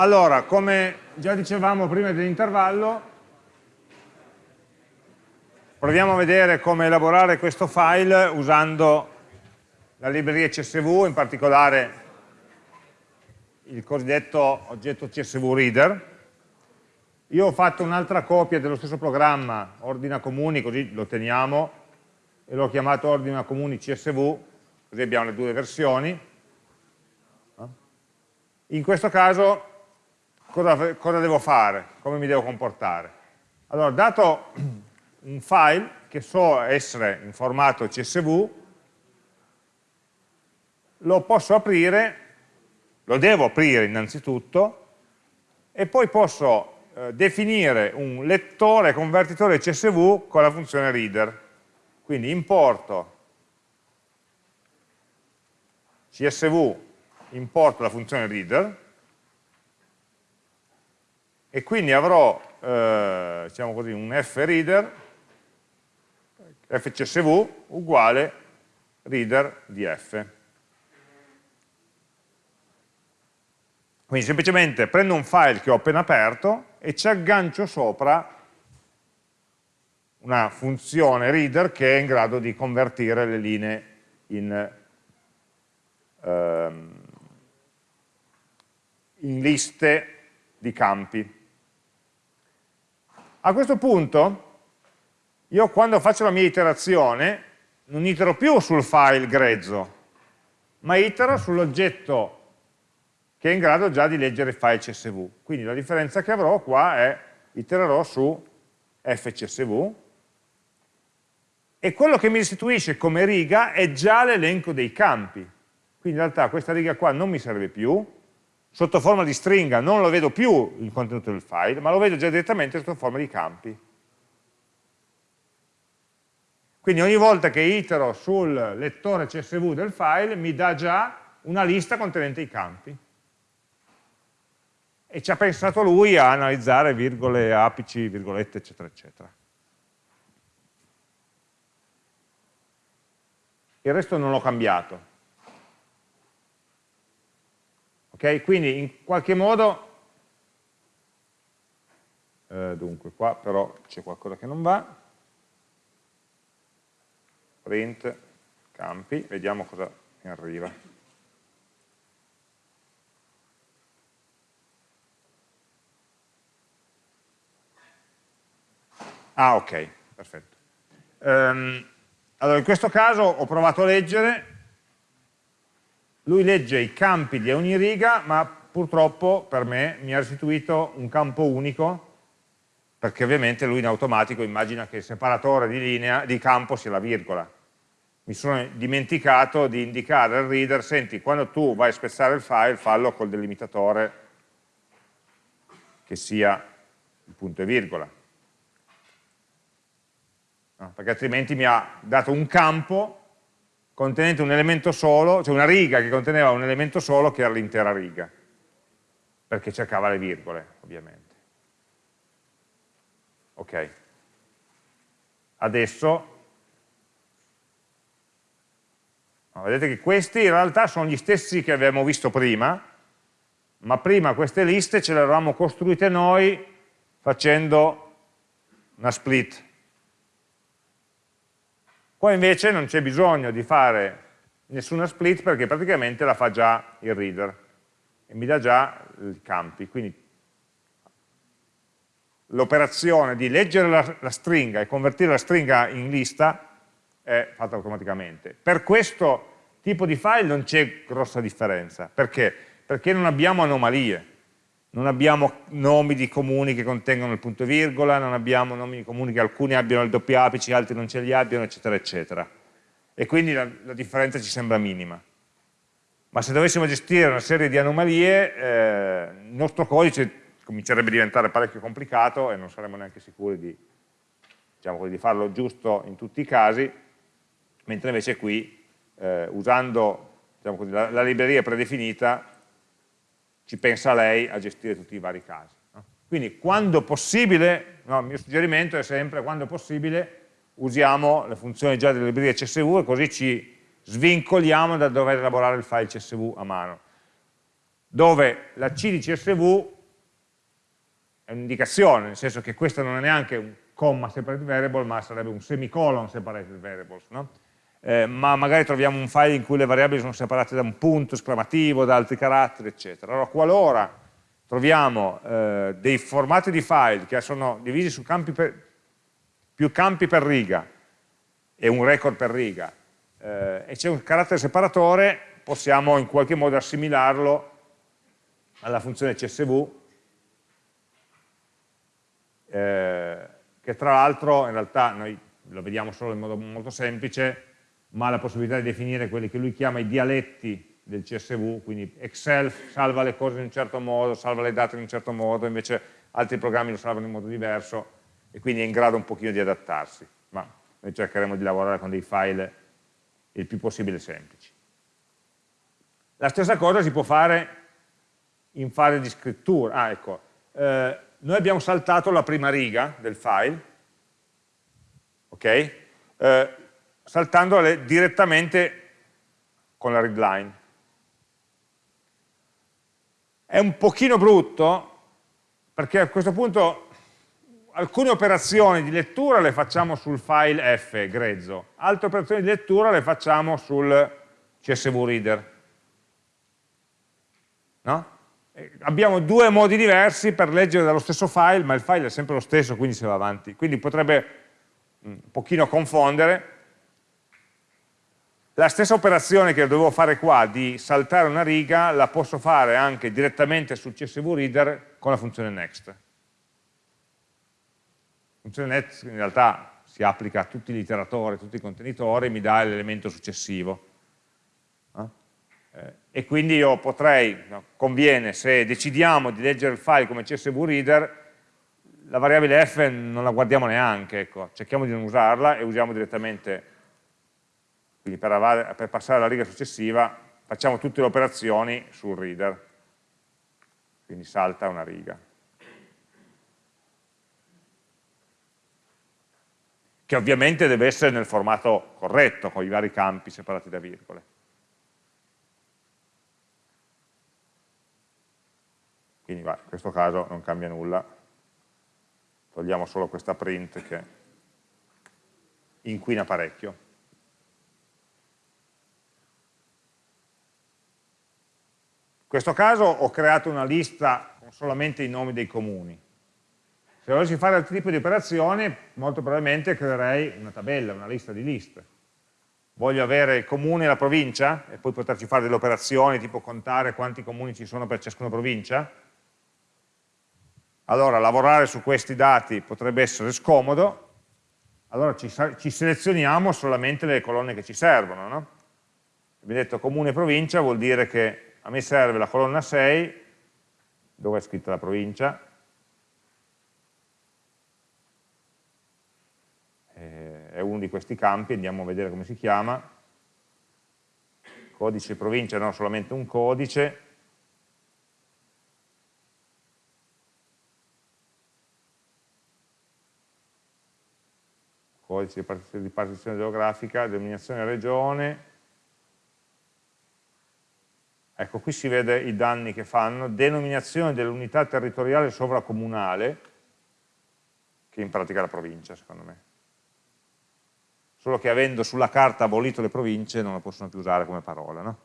Allora, come già dicevamo prima dell'intervallo, proviamo a vedere come elaborare questo file usando la libreria CSV, in particolare il cosiddetto oggetto CSV Reader. Io ho fatto un'altra copia dello stesso programma, Ordina Comuni, così lo teniamo, e l'ho chiamato Ordina Comuni CSV, così abbiamo le due versioni. In questo caso cosa, cosa devo fare? Come mi devo comportare? Allora, dato un file che so essere in formato CSV, lo posso aprire, lo devo aprire innanzitutto, e poi posso eh, definire un lettore convertitore CSV con la funzione reader. Quindi importo CSV importo la funzione reader e quindi avrò eh, diciamo così, un freader fcsv uguale reader di f. Quindi semplicemente prendo un file che ho appena aperto e ci aggancio sopra una funzione reader che è in grado di convertire le linee in, ehm, in liste di campi. A questo punto io quando faccio la mia iterazione non itero più sul file grezzo, ma itero sull'oggetto che è in grado già di leggere il file CSV. Quindi la differenza che avrò qua è itererò su fcsv e quello che mi restituisce come riga è già l'elenco dei campi. Quindi in realtà questa riga qua non mi serve più, sotto forma di stringa non lo vedo più il contenuto del file, ma lo vedo già direttamente sotto forma di campi. Quindi ogni volta che itero sul lettore CSV del file mi dà già una lista contenente i campi. E ci ha pensato lui a analizzare virgole, apici, virgolette, eccetera, eccetera. Il resto non l'ho cambiato. Ok? Quindi in qualche modo, eh, dunque qua però c'è qualcosa che non va, print campi, vediamo cosa mi arriva. Ah, ok, perfetto. Um, allora, in questo caso ho provato a leggere, lui legge i campi di ogni riga, ma purtroppo per me mi ha restituito un campo unico, perché ovviamente lui in automatico immagina che il separatore di, linea, di campo sia la virgola. Mi sono dimenticato di indicare al reader, senti, quando tu vai a spezzare il file, fallo col delimitatore che sia il punto e virgola. No, perché altrimenti mi ha dato un campo contenente un elemento solo, cioè una riga che conteneva un elemento solo che era l'intera riga, perché cercava le virgole, ovviamente. Ok. Adesso, vedete che questi in realtà sono gli stessi che abbiamo visto prima, ma prima queste liste ce le eravamo costruite noi facendo una split Qua invece non c'è bisogno di fare nessuna split perché praticamente la fa già il reader e mi dà già i campi. Quindi l'operazione di leggere la, la, stringa e convertire la stringa in lista è fatta automaticamente. Per questo tipo di file non c'è grossa differenza. Perché? Perché non abbiamo anomalie non abbiamo nomi di comuni che contengono il punto e virgola, non abbiamo nomi di comuni che alcuni abbiano il doppio apice, altri non ce li abbiano, eccetera, eccetera. E quindi la, la differenza ci sembra minima. Ma se dovessimo gestire una serie di anomalie, eh, il nostro codice comincerebbe a diventare parecchio complicato e non saremmo neanche sicuri di, diciamo di farlo giusto in tutti i casi, mentre invece qui, eh, usando diciamo la, la libreria predefinita, ci pensa lei a gestire tutti i vari casi. No? Quindi quando possibile, no, il mio suggerimento è sempre quando possibile usiamo le funzioni già delle librerie CSV e così ci svincoliamo da dover elaborare il file CSV a mano. dove la C di CSV è un'indicazione, nel senso che questo non è neanche un comma separated variable, ma sarebbe un semicolon separated variables, no? Eh, ma magari troviamo un file in cui le variabili sono separate da un punto esclamativo, da altri caratteri, eccetera. Allora, qualora troviamo eh, dei formati di file che sono divisi su campi per, più campi per riga e un record per riga, eh, e c'è un carattere separatore, possiamo in qualche modo assimilarlo alla funzione CSV eh, che tra l'altro in realtà noi lo vediamo solo in modo molto semplice, ma ha la possibilità di definire quelli che lui chiama i dialetti del CSV, quindi Excel salva le cose in un certo modo, salva le date in un certo modo, invece altri programmi lo salvano in modo diverso e quindi è in grado un pochino di adattarsi, ma noi cercheremo di lavorare con dei file il più possibile semplici. La stessa cosa si può fare in fase di scrittura, ah ecco, eh, noi abbiamo saltato la prima riga del file, ok? Eh, saltandole direttamente con la readline. È un pochino brutto perché a questo punto alcune operazioni di lettura le facciamo sul file F, grezzo, altre operazioni di lettura le facciamo sul CSV Reader. No? abbiamo due modi diversi per leggere dallo stesso file, ma il file è sempre lo stesso, quindi si va avanti. Quindi potrebbe mm, un pochino confondere. La stessa operazione che dovevo fare qua, di saltare una riga, la posso fare anche direttamente sul CSV Reader con la funzione next. La funzione next in realtà si applica a tutti gli iteratori, a tutti i contenitori, mi dà l'elemento successivo. Eh, e quindi io potrei, conviene, se decidiamo di leggere il file come CSV Reader, la variabile f non la guardiamo neanche, ecco. cerchiamo di non usarla e usiamo direttamente, quindi per, per passare alla riga successiva, facciamo tutte le operazioni sul reader, quindi salta una riga. Che ovviamente deve essere nel formato corretto, con i vari campi separati da virgole. quindi va, in questo caso non cambia nulla, togliamo solo questa print che inquina parecchio. In questo caso ho creato una lista con solamente i nomi dei comuni. Se volessi fare altri tipi di operazioni, molto probabilmente creerei una tabella, una lista di liste. Voglio avere il comune e la provincia e poi poterci fare delle operazioni, tipo contare quanti comuni ci sono per ciascuna provincia, allora lavorare su questi dati potrebbe essere scomodo, allora ci, ci selezioniamo solamente le colonne che ci servono. No? Abbiamo detto comune e provincia vuol dire che a me serve la colonna 6, dove è scritta la provincia, è uno di questi campi, andiamo a vedere come si chiama, codice provincia non solamente un codice, codice di partizione geografica, denominazione regione, ecco qui si vede i danni che fanno, denominazione dell'unità territoriale sovracomunale, che in pratica è la provincia secondo me. Solo che avendo sulla carta abolito le province non la possono più usare come parola, no?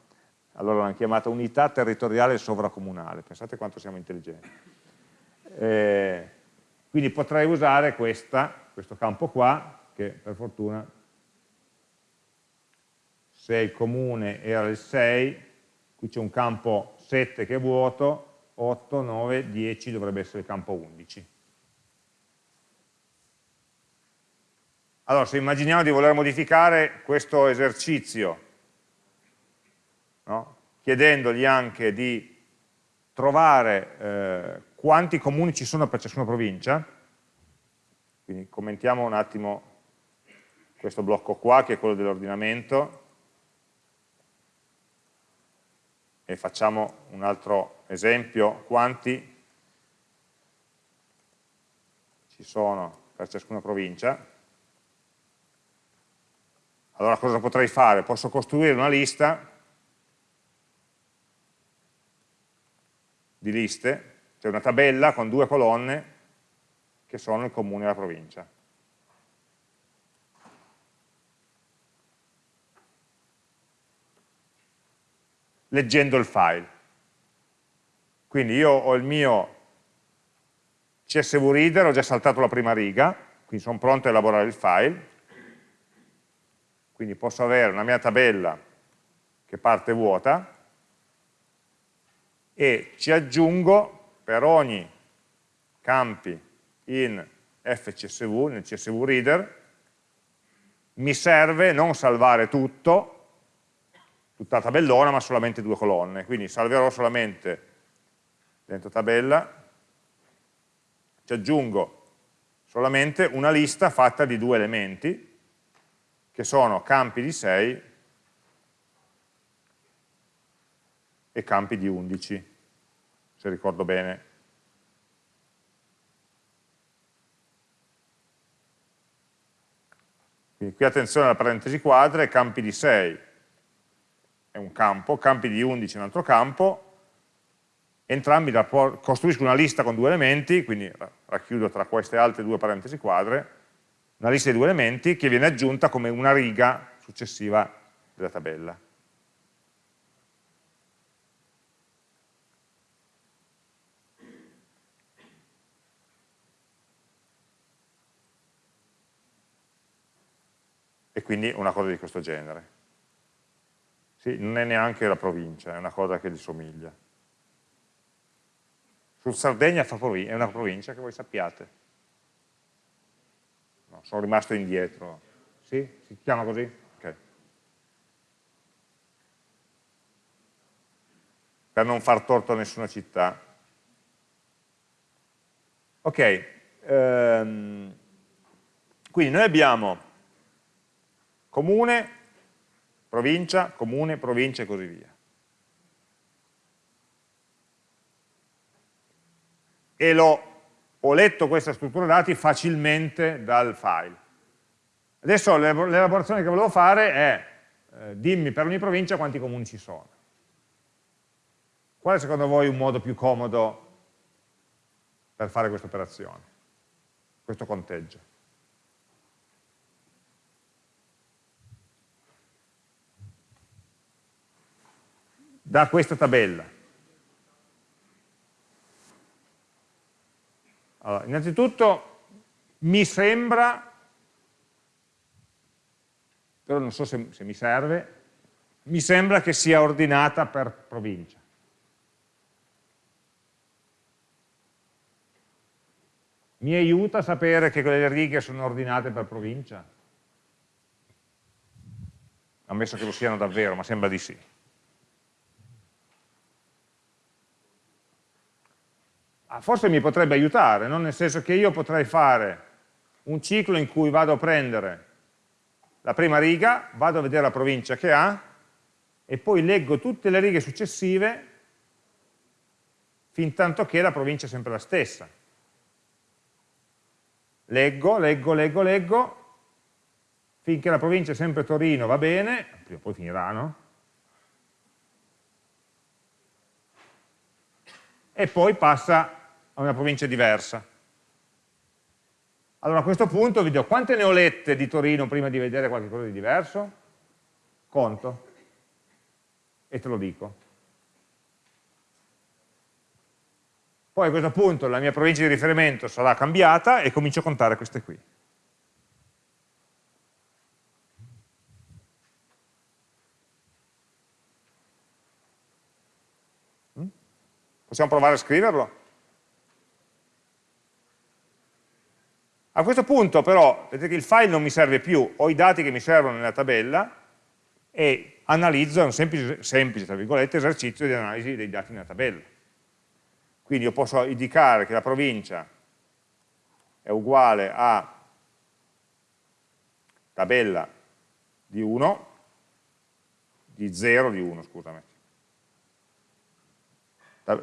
Allora l'hanno chiamata unità territoriale sovracomunale, pensate quanto siamo intelligenti. Eh, quindi potrei usare questa, questo campo qua, che per fortuna se il comune era il 6, qui c'è un campo 7 che è vuoto, 8, 9, 10 dovrebbe essere il campo 11. Allora, se immaginiamo di voler modificare questo esercizio, no? chiedendogli anche di trovare eh, quanti comuni ci sono per ciascuna provincia, quindi commentiamo un attimo questo blocco qua che è quello dell'ordinamento e facciamo un altro esempio, quanti ci sono per ciascuna provincia. Allora cosa potrei fare? Posso costruire una lista di liste, cioè una tabella con due colonne che sono il comune e la provincia. Leggendo il file. Quindi io ho il mio CSV Reader, ho già saltato la prima riga, quindi sono pronto a elaborare il file, quindi posso avere una mia tabella che parte vuota e ci aggiungo per ogni campi in fcsv, nel csv reader, mi serve non salvare tutto, tutta la tabellona, ma solamente due colonne. Quindi salverò solamente dentro tabella, ci aggiungo solamente una lista fatta di due elementi, che sono campi di 6 e campi di 11, se ricordo bene. Quindi qui attenzione alla parentesi quadre, campi di 6 è un campo, campi di 11 è un altro campo, entrambi costruiscono una lista con due elementi, quindi racchiudo tra queste altre due parentesi quadre, una lista di due elementi che viene aggiunta come una riga successiva della tabella. E quindi una cosa di questo genere. Sì, non è neanche la provincia, è una cosa che gli somiglia. Sul Sardegna è una provincia che voi sappiate. No, sono rimasto indietro. Sì? Si chiama così? Ok. Per non far torto a nessuna città. Ok, ehm, quindi noi abbiamo comune, provincia, comune, provincia e così via. e lo, ho letto questa struttura dati facilmente dal file. Adesso l'elaborazione che volevo fare è eh, dimmi per ogni provincia quanti comuni ci sono. Qual è secondo voi un modo più comodo per fare questa operazione, questo conteggio? Da questa tabella. Allora, innanzitutto mi sembra, però non so se, se mi serve, mi sembra che sia ordinata per provincia. Mi aiuta sapere che quelle righe sono ordinate per provincia? Ammesso che lo siano davvero, ma sembra di sì. Forse mi potrebbe aiutare, no? nel senso che io potrei fare un ciclo in cui vado a prendere la prima riga, vado a vedere la provincia che ha e poi leggo tutte le righe successive fin tanto che la provincia è sempre la stessa. Leggo, leggo, leggo, leggo, finché la provincia è sempre Torino va bene, prima o poi finirà, no? E poi passa a una provincia diversa. Allora a questo punto vi dico quante ne ho lette di Torino prima di vedere qualcosa di diverso? Conto. E te lo dico. Poi a questo punto la mia provincia di riferimento sarà cambiata e comincio a contare queste qui. Mm? Possiamo provare a scriverlo? A questo punto però, vedete che il file non mi serve più, ho i dati che mi servono nella tabella e analizzo, è un semplice, semplice tra virgolette, esercizio di analisi dei dati nella tabella. Quindi io posso indicare che la provincia è uguale a tabella di 1, di 0 di 1, scusami.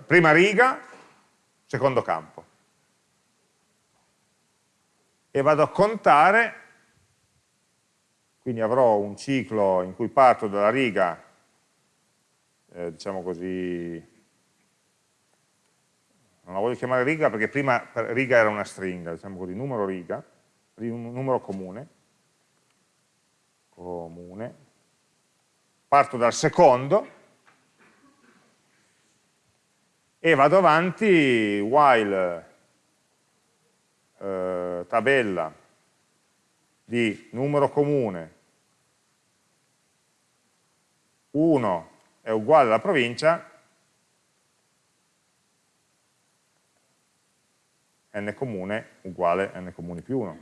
Prima riga, secondo campo e vado a contare, quindi avrò un ciclo in cui parto dalla riga, eh, diciamo così, voglio chiamare riga perché prima riga era una stringa, diciamo così, numero riga, numero comune, comune, parto dal secondo e vado avanti while tabella di numero comune 1 è uguale alla provincia, n comune uguale n comuni più 1.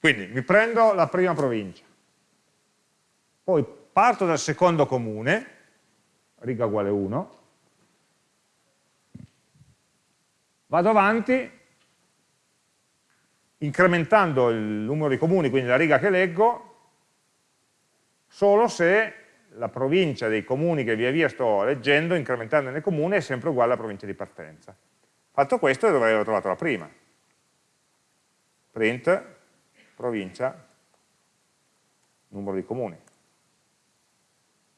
Quindi mi prendo la prima provincia, poi parto dal secondo comune, riga uguale 1, vado avanti incrementando il numero di comuni, quindi la riga che leggo, solo se la provincia dei comuni che via via sto leggendo, incrementando nel comune, è sempre uguale alla provincia di partenza. Fatto questo dovrei aver trovato la prima. Print, provincia, numero di comuni.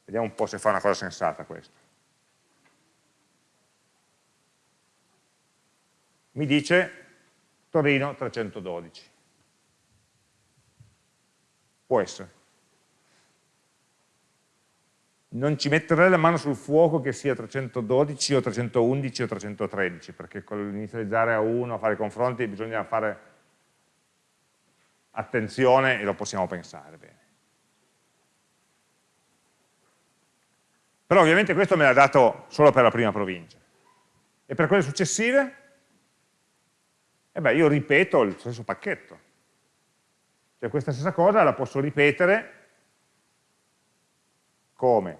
Vediamo un po' se fa una cosa sensata questo. mi dice Torino 312. Può essere. Non ci metterei la mano sul fuoco che sia 312 o 311 o 313, perché con l'inizializzare a 1, a fare i confronti, bisogna fare attenzione e lo possiamo pensare bene. Però ovviamente questo me l'ha dato solo per la prima provincia. E per quelle successive? e beh, io ripeto il stesso pacchetto. Cioè questa stessa cosa la posso ripetere come?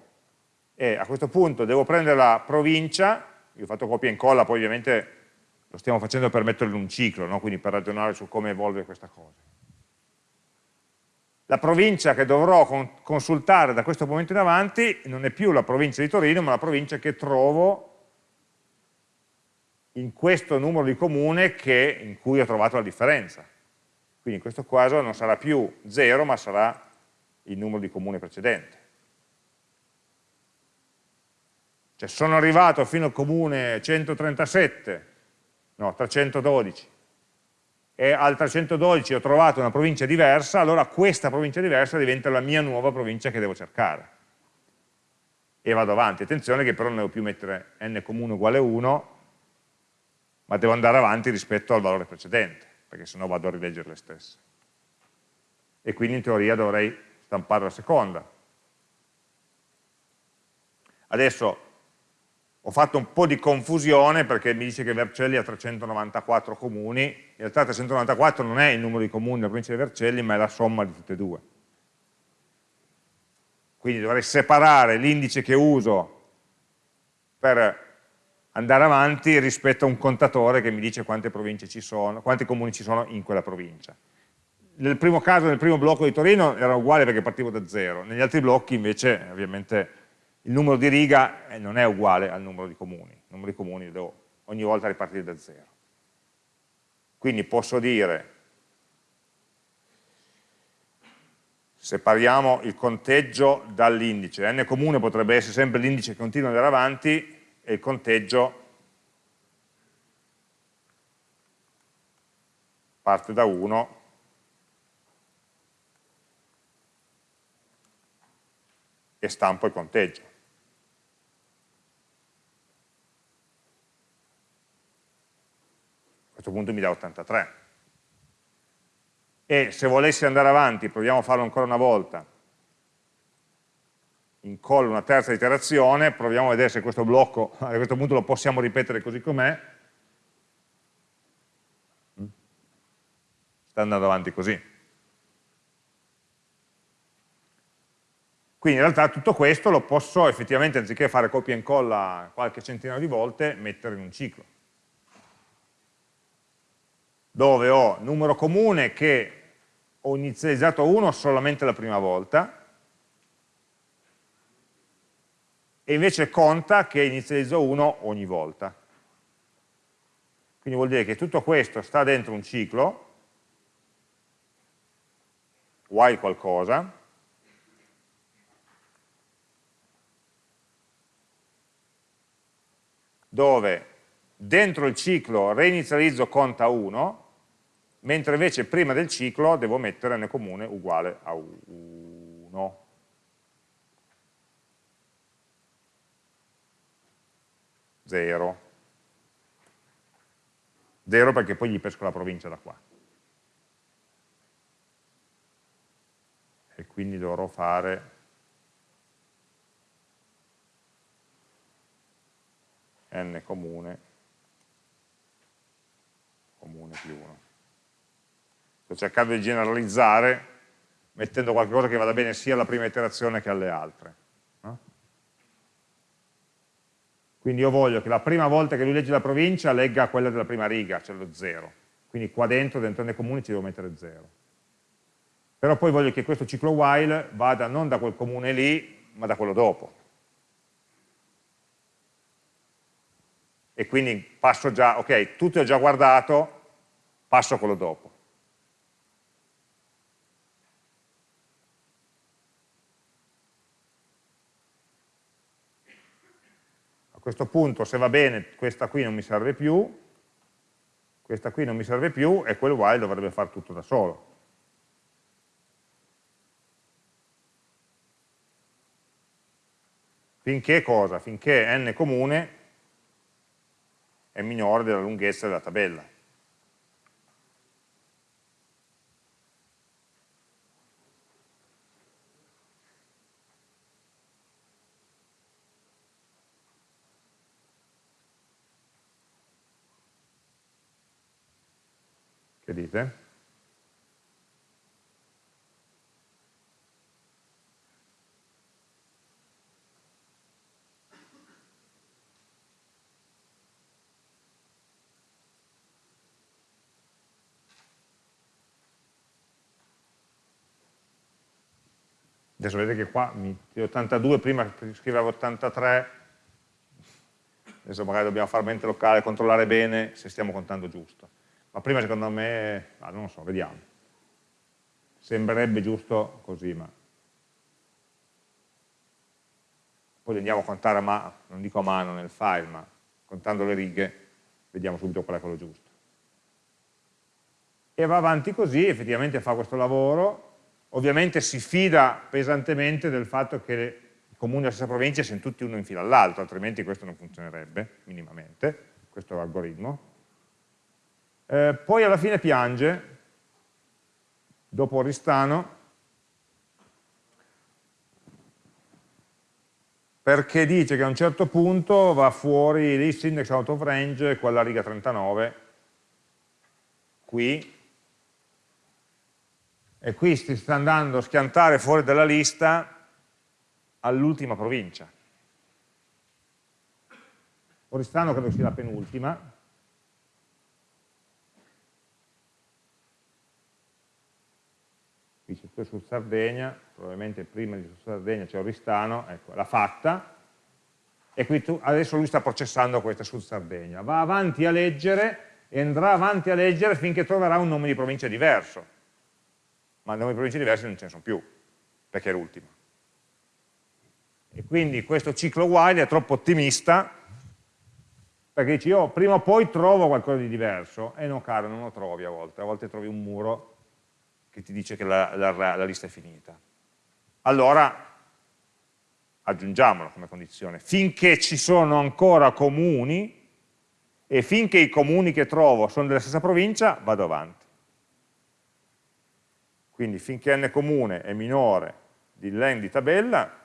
E a questo punto devo prendere la provincia, io ho fatto copia e incolla, poi ovviamente lo stiamo facendo per metterlo in un ciclo, no? quindi per ragionare su come evolve questa cosa. La provincia che dovrò consultare da questo momento in avanti non è più la provincia di Torino, ma la provincia che trovo in questo numero di comune che, in cui ho trovato la differenza. Quindi in questo caso non sarà più 0, ma sarà il numero di comune precedente. Cioè sono arrivato fino al comune 137, no, 312, e al 312 ho trovato una provincia diversa, allora questa provincia diversa diventa la mia nuova provincia che devo cercare. E vado avanti. Attenzione che però non devo più mettere n comune uguale 1, ma devo andare avanti rispetto al valore precedente, perché sennò vado a rileggere le stesse. E quindi in teoria dovrei stampare la seconda. Adesso ho fatto un po' di confusione perché mi dice che Vercelli ha 394 comuni, in realtà 394 non è il numero di comuni della provincia di Vercelli, ma è la somma di tutte e due. Quindi dovrei separare l'indice che uso per andare avanti rispetto a un contatore che mi dice quante province ci sono, quanti comuni ci sono in quella provincia. Nel primo caso, nel primo blocco di Torino era uguale perché partivo da zero, negli altri blocchi invece ovviamente il numero di riga eh, non è uguale al numero di comuni, il numero di comuni devo ogni volta ripartire da zero. Quindi posso dire, separiamo il conteggio dall'indice, n comune potrebbe essere sempre l'indice che continua ad andare avanti, e il conteggio parte da 1 e stampo il conteggio. Questo punto mi dà 83. E se volessi andare avanti, proviamo a farlo ancora una volta, incollo una terza iterazione, proviamo a vedere se questo blocco a questo punto lo possiamo ripetere così com'è, sta andando avanti così. Quindi in realtà tutto questo lo posso effettivamente, anziché fare copia e incolla qualche centinaio di volte, mettere in un ciclo. Dove ho numero comune che ho inizializzato a 1 solamente la prima volta, e invece conta che inizializzo 1 ogni volta. Quindi vuol dire che tutto questo sta dentro un ciclo while qualcosa, dove dentro il ciclo reinizializzo conta 1, mentre invece prima del ciclo devo mettere n comune uguale a 1. 0. 0 perché poi gli pesco la provincia da qua. E quindi dovrò fare n comune, comune più 1. Sto cercando di generalizzare mettendo qualcosa che vada bene sia alla prima iterazione che alle altre. Quindi io voglio che la prima volta che lui legge la provincia legga quella della prima riga, cioè lo 0. Quindi qua dentro, dentro nei comuni, ci devo mettere 0. Però poi voglio che questo ciclo while vada non da quel comune lì, ma da quello dopo. E quindi passo già, ok, tutto ho già guardato, passo a quello dopo. Questo punto, se va bene, questa qui non mi serve più, questa qui non mi serve più e quel while dovrebbe fare tutto da solo. Finché cosa? Finché n comune è minore della lunghezza della tabella. Dite? Adesso vedete che qua mi, 82, prima scrivevo 83, adesso magari dobbiamo fare mente locale, controllare bene se stiamo contando giusto ma prima secondo me, ah, non lo so, vediamo. Sembrerebbe giusto così, ma poi andiamo a contare a mano, non dico a mano nel file, ma contando le righe, vediamo subito qual è quello giusto. E va avanti così, effettivamente fa questo lavoro, ovviamente si fida pesantemente del fatto che i comuni della stessa provincia siano tutti uno in fila all'altro, altrimenti questo non funzionerebbe minimamente, questo è l'algoritmo, eh, poi alla fine piange, dopo Oristano, perché dice che a un certo punto va fuori list index out of range, quella riga 39, qui, e qui si sta andando a schiantare fuori dalla lista all'ultima provincia. Oristano credo sia la penultima, c'è su Sardegna, probabilmente prima di su Sardegna c'è Oristano, ecco, l'ha fatta, e qui tu, adesso lui sta processando questa su Sardegna. Va avanti a leggere e andrà avanti a leggere finché troverà un nome di provincia diverso. Ma nomi di province diverse non ce ne sono più, perché è l'ultimo. E quindi questo ciclo while è troppo ottimista, perché dici io prima o poi trovo qualcosa di diverso, e no caro, non lo trovi a volte, a volte trovi un muro che ti dice che la, la, la lista è finita. Allora aggiungiamolo come condizione, finché ci sono ancora comuni e finché i comuni che trovo sono della stessa provincia, vado avanti. Quindi finché n comune è minore di len di tabella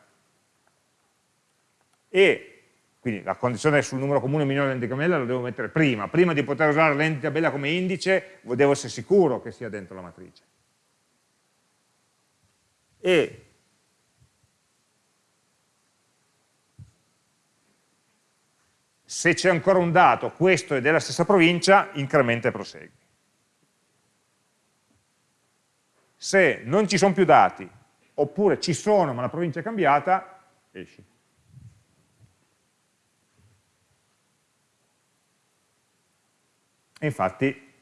e quindi la condizione sul numero comune minore di tabella la devo mettere prima, prima di poter usare len di tabella come indice devo essere sicuro che sia dentro la matrice e se c'è ancora un dato, questo è della stessa provincia, incrementa e prosegui. Se non ci sono più dati, oppure ci sono ma la provincia è cambiata, esci. E infatti,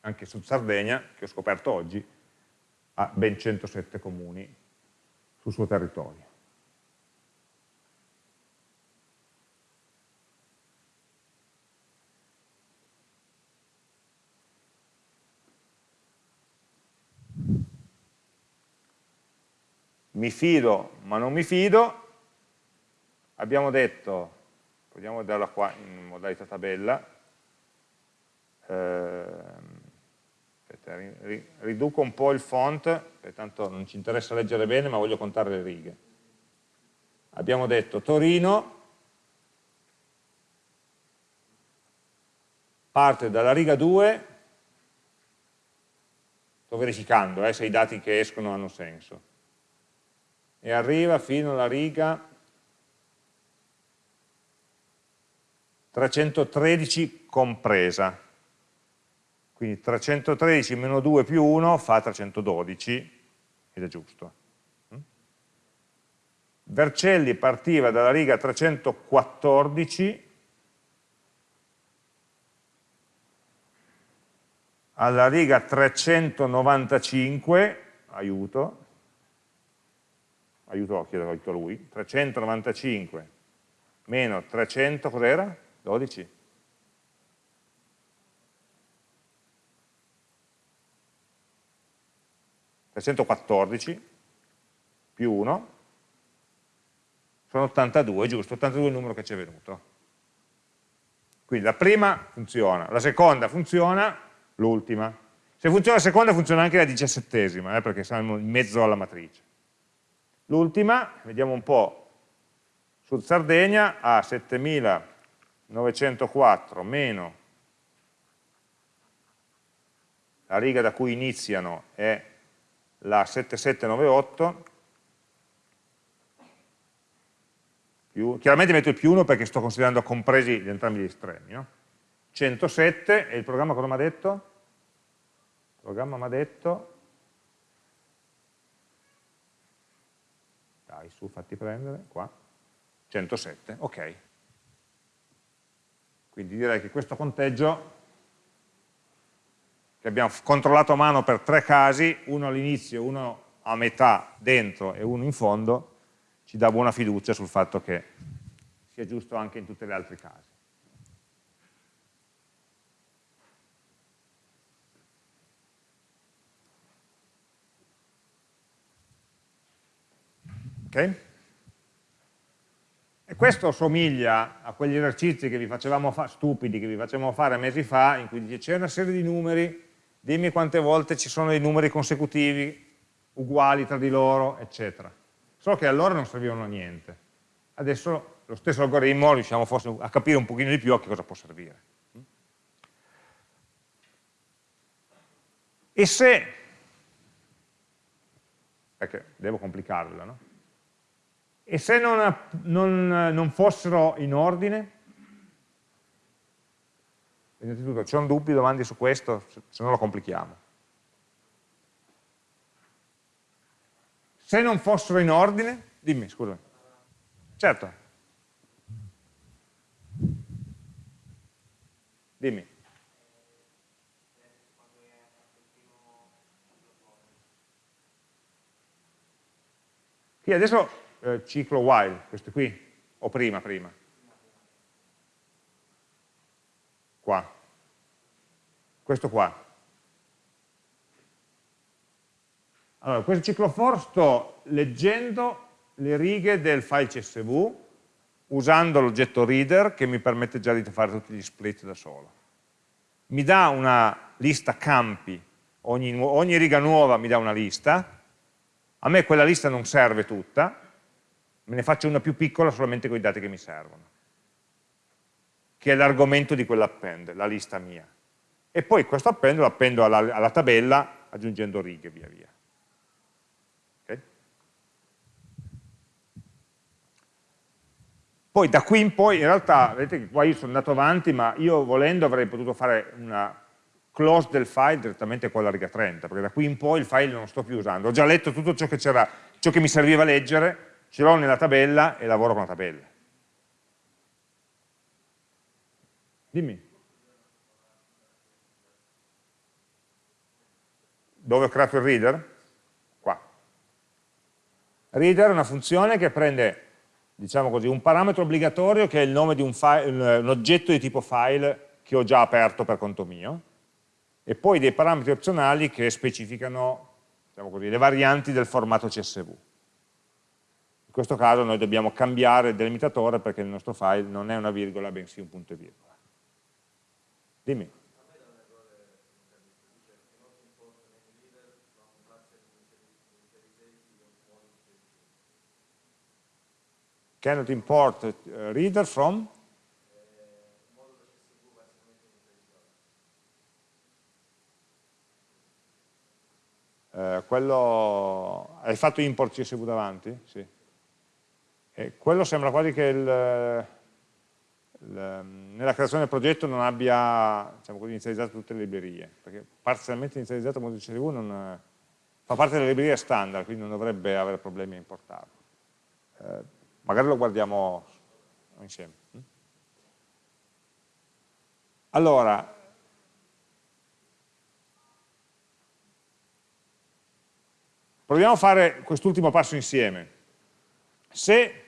anche su Sardegna, che ho scoperto oggi, ha ben 107 comuni sul suo territorio. Mi fido ma non mi fido, abbiamo detto, proviamo a vederla qua in modalità tabella, eh, riduco un po' il font, tanto non ci interessa leggere bene, ma voglio contare le righe. Abbiamo detto Torino parte dalla riga 2, sto verificando eh, se i dati che escono hanno senso, e arriva fino alla riga 313 compresa quindi 313 meno 2 più 1 fa 312 ed è giusto. Mm? Vercelli partiva dalla riga 314 alla riga 395, aiuto, aiuto, chiedo aiuto a lui, 395 meno 300, cos'era? 12? 314 più 1 sono 82, giusto? 82 è il numero che ci è venuto. Quindi la prima funziona, la seconda funziona, l'ultima. Se funziona la seconda funziona anche la diciassettesima, eh, perché siamo in mezzo alla matrice. L'ultima, vediamo un po', Sud Sardegna ha 7904 meno la riga da cui iniziano è la 7798 più, chiaramente metto il più 1 perché sto considerando compresi gli entrambi gli estremi, no? 107 e il programma cosa mi ha detto? Il programma mi ha detto dai su fatti prendere qua 107, ok quindi direi che questo conteggio che abbiamo controllato a mano per tre casi, uno all'inizio, uno a metà dentro e uno in fondo, ci dà buona fiducia sul fatto che sia giusto anche in tutti gli altri casi. Ok? E questo somiglia a quegli esercizi che stupidi che vi facevamo fare mesi fa, in cui c'è una serie di numeri dimmi quante volte ci sono dei numeri consecutivi uguali tra di loro, eccetera. Solo che allora non servivano a niente. Adesso lo stesso algoritmo riusciamo forse a capire un pochino di più a che cosa può servire. E se, perché devo complicarvela, no? E se non, non, non fossero in ordine, Innanzitutto, c'è un dubbio, domande su questo? Se no lo complichiamo. Se non fossero in ordine, dimmi, scusa. Certo. Dimmi. Qui adesso eh, ciclo while, questo qui, o prima, prima. Qua, questo qua. Allora, questo ciclo for sto leggendo le righe del file CSV usando l'oggetto reader che mi permette già di fare tutti gli split da solo. Mi dà una lista campi, ogni, ogni riga nuova mi dà una lista, a me quella lista non serve tutta, me ne faccio una più piccola solamente con i dati che mi servono che è l'argomento di quell'append, la lista mia. E poi questo append lo appendo alla, alla tabella aggiungendo righe via via. Okay? Poi da qui in poi, in realtà, vedete che qua io sono andato avanti, ma io volendo avrei potuto fare una close del file direttamente con la riga 30, perché da qui in poi il file non lo sto più usando. Ho già letto tutto ciò che, ciò che mi serviva leggere, ce l'ho nella tabella e lavoro con la tabella. Dimmi. Dove ho creato il reader? reader è una funzione che prende diciamo così, un parametro obbligatorio che è il nome di un, file, un oggetto di tipo file che ho già aperto per conto mio, e poi dei parametri opzionali che specificano diciamo così, le varianti del formato CSV. In questo caso noi dobbiamo cambiare il delimitatore perché il nostro file non è una virgola bensì un punto e virgola. Dimmi. Cannot import reader from Eh, quello, hai fatto import CSV davanti? Sì. E quello sembra quasi che il, nella creazione del progetto non abbia diciamo inizializzato tutte le librerie, perché parzialmente inizializzato modulo CSV non, fa parte delle librerie standard, quindi non dovrebbe avere problemi a importarlo. Eh, magari lo guardiamo insieme. Allora, Proviamo a fare quest'ultimo passo insieme. Se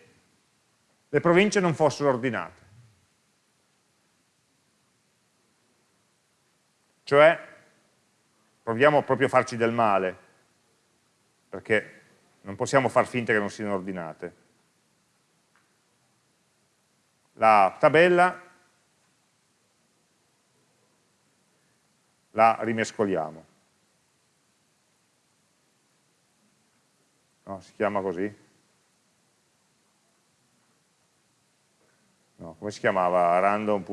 le province non fossero ordinate, cioè proviamo proprio a farci del male, perché non possiamo far finta che non siano ordinate. La tabella la rimescoliamo. No, si chiama così? No, come si chiamava? Random.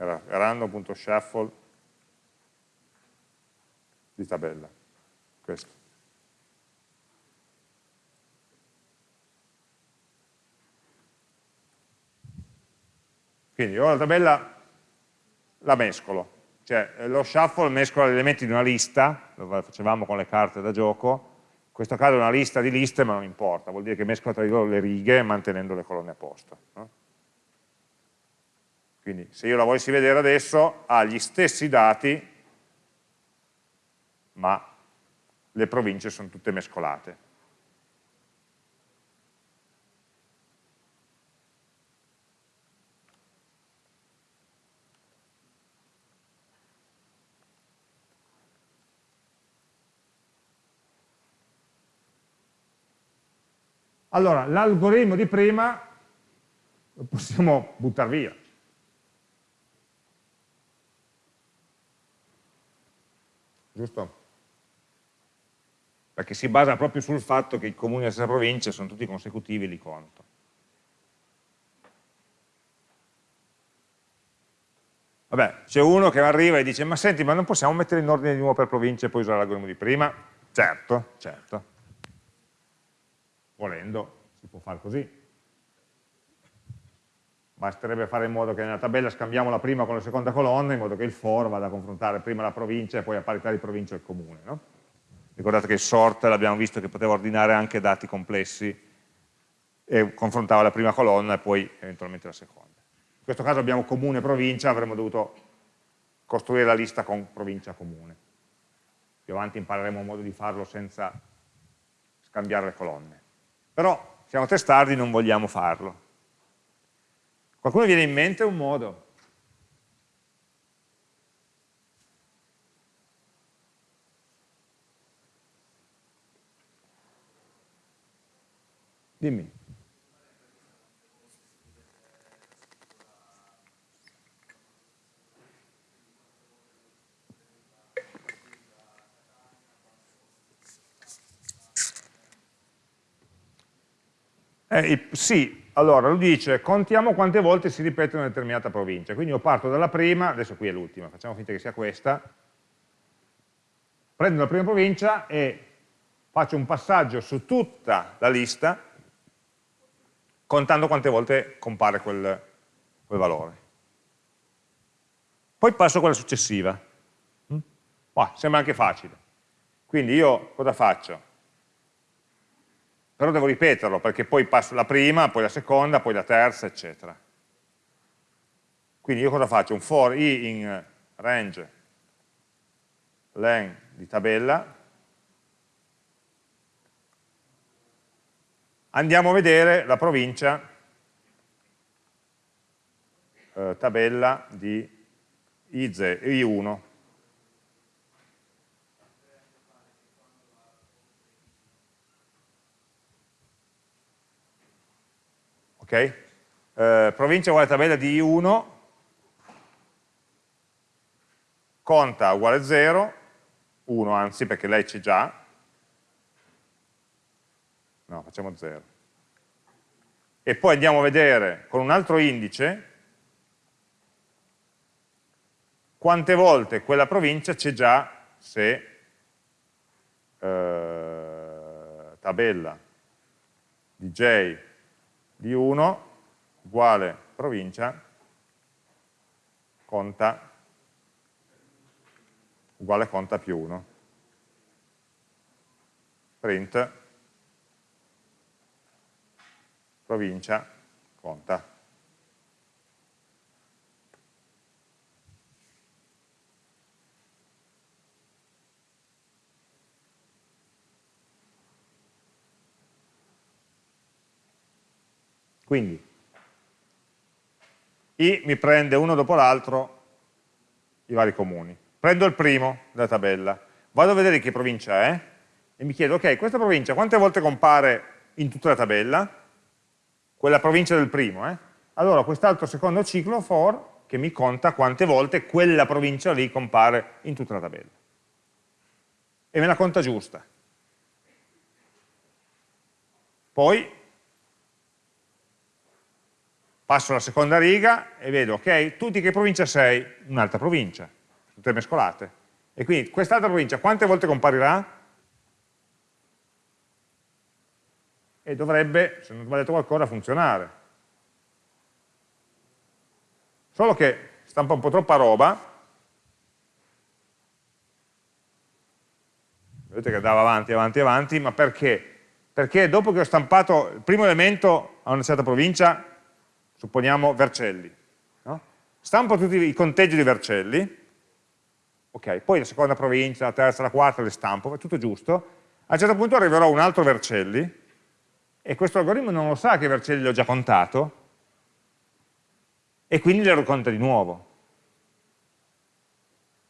Era random.shuffle di tabella. Questo. Quindi io la tabella la mescolo, cioè eh, lo shuffle mescola gli elementi di una lista, lo facevamo con le carte da gioco, in questo caso è una lista di liste ma non importa, vuol dire che mescola tra di loro le righe mantenendo le colonne a posto. No? Quindi se io la volessi vedere adesso ha gli stessi dati ma le province sono tutte mescolate. Allora, l'algoritmo di prima lo possiamo buttare via. Giusto? Perché si basa proprio sul fatto che i comuni della stessa provincia sono tutti consecutivi e li conto. Vabbè, c'è uno che arriva e dice, ma senti, ma non possiamo mettere in ordine di nuovo per provincia e poi usare l'algoritmo di prima? Certo, certo volendo si può fare così. Basterebbe fare in modo che nella tabella scambiamo la prima con la seconda colonna, in modo che il for vada a confrontare prima la provincia e poi a parità di provincia il comune. No? Ricordate che il sort l'abbiamo visto che poteva ordinare anche dati complessi e confrontava la prima colonna e poi eventualmente la seconda. In questo caso abbiamo comune e provincia, avremmo dovuto costruire la lista con provincia comune. Più avanti impareremo un modo di farlo senza scambiare le colonne. Però siamo testardi, non vogliamo farlo. Qualcuno viene in mente un modo? Dimmi. Eh, sì, allora lui dice contiamo quante volte si ripete una determinata provincia, quindi io parto dalla prima, adesso qui è l'ultima, facciamo finta che sia questa, prendo la prima provincia e faccio un passaggio su tutta la lista contando quante volte compare quel, quel valore. Poi passo a quella successiva. Mm? Sembra anche facile. Quindi io cosa faccio? però devo ripeterlo perché poi passo la prima, poi la seconda, poi la terza, eccetera. Quindi io cosa faccio? Un for i in range len di tabella. Andiamo a vedere la provincia eh, tabella di IZ, I1, Ok? Eh, provincia uguale tabella di I1, conta uguale 0, 1 anzi perché lei c'è già, no facciamo 0, e poi andiamo a vedere con un altro indice quante volte quella provincia c'è già se eh, tabella di j di 1 uguale provincia conta uguale conta più 1 print provincia conta Quindi I mi prende uno dopo l'altro i vari comuni. Prendo il primo della tabella, vado a vedere che provincia è e mi chiedo, ok, questa provincia quante volte compare in tutta la tabella? Quella provincia del primo, eh? Allora quest'altro secondo ciclo for che mi conta quante volte quella provincia lì compare in tutta la tabella. E me la conta giusta. Poi passo alla seconda riga e vedo, ok, tu di che provincia sei? Un'altra provincia, tutte mescolate. E quindi quest'altra provincia quante volte comparirà? E dovrebbe, se non ho sbagliato qualcosa, funzionare. Solo che stampa un po' troppa roba, vedete che andava avanti, avanti, avanti, ma perché? Perché dopo che ho stampato il primo elemento a una certa provincia, supponiamo Vercelli. No? Stampo tutti i conteggi di Vercelli, ok, poi la seconda provincia, la terza, la quarta le stampo, è tutto giusto, a un certo punto arriverò un altro Vercelli, e questo algoritmo non lo sa che Vercelli l'ho già contato, e quindi lo conta di nuovo.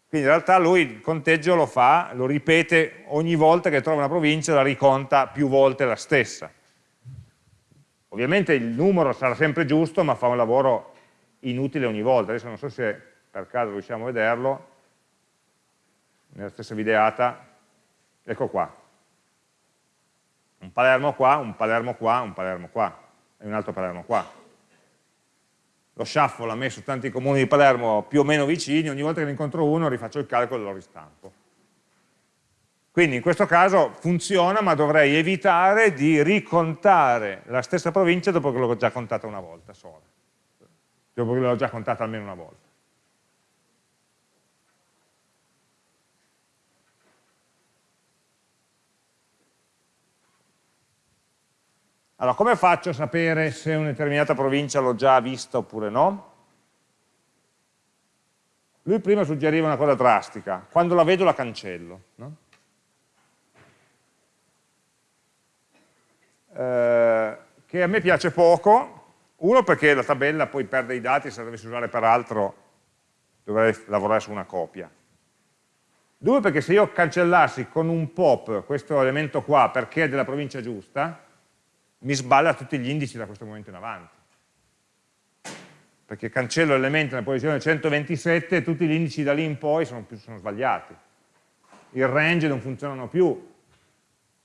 Quindi in realtà lui il conteggio lo fa, lo ripete ogni volta che trova una provincia, la riconta più volte la stessa. Ovviamente il numero sarà sempre giusto, ma fa un lavoro inutile ogni volta. Adesso non so se per caso riusciamo a vederlo, nella stessa videata, ecco qua. Un Palermo qua, un Palermo qua, un Palermo qua, e un altro Palermo qua. Lo shuffle ha messo tanti comuni di Palermo più o meno vicini, ogni volta che ne incontro uno rifaccio il calcolo e lo ristampo. Quindi in questo caso funziona, ma dovrei evitare di ricontare la stessa provincia dopo che l'ho già contata una volta sola, dopo che l'ho già contata almeno una volta. Allora, come faccio a sapere se una determinata provincia l'ho già vista oppure no? Lui prima suggeriva una cosa drastica, quando la vedo la cancello. No? Eh, che a me piace poco, uno perché la tabella poi perde i dati, se la dovessi usare per altro dovrei lavorare su una copia. Due perché se io cancellassi con un pop questo elemento qua perché è della provincia giusta, mi sballa tutti gli indici da questo momento in avanti. Perché cancello l'elemento nella posizione 127 e tutti gli indici da lì in poi sono, sono sbagliati. Il range non funzionano più,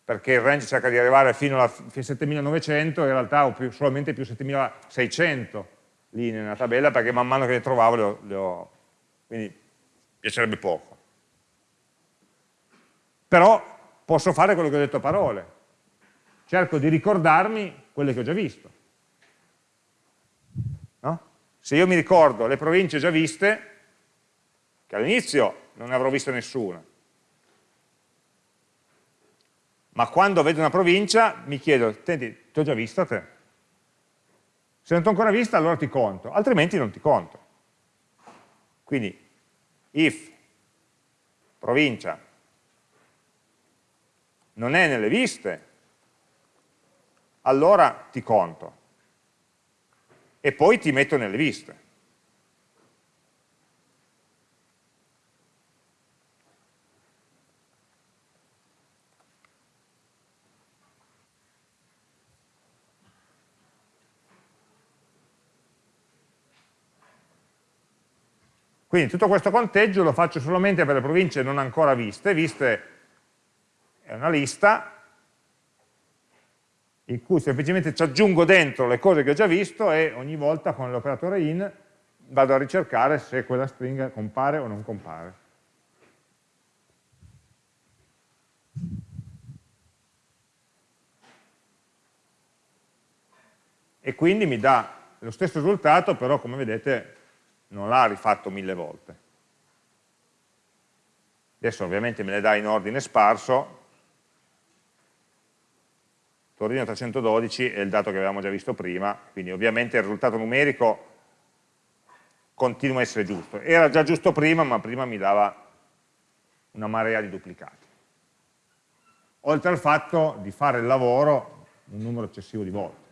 perché il range cerca di arrivare fino a 7900 in realtà ho più, solamente più 7600 linee nella tabella perché man mano che le trovavo le ho, le ho quindi piacerebbe poco. Però posso fare quello che ho detto a parole. Cerco di ricordarmi quelle che ho già visto. No? se io mi ricordo le province già viste che all'inizio non ne avrò viste nessuna ma quando vedo una provincia mi chiedo, senti, ti ho già vista te? Se non ti ho ancora vista allora ti conto, altrimenti non ti conto. Quindi if provincia non è nelle viste, allora ti conto. E poi ti metto nelle liste. Quindi tutto questo conteggio lo faccio solamente per le province non ancora viste, viste è una lista in cui semplicemente ci aggiungo dentro le cose che ho già visto e ogni volta con l'operatore in vado a ricercare se quella stringa compare o non compare. E quindi mi dà lo stesso risultato, però come vedete non l'ha rifatto mille volte. Adesso ovviamente me le dà in ordine sparso, Torino 312 è il dato che avevamo già visto prima, quindi ovviamente il risultato numerico continua a essere giusto. Era già giusto prima, ma prima mi dava una marea di duplicati. Oltre al fatto di fare il lavoro un numero eccessivo di volte.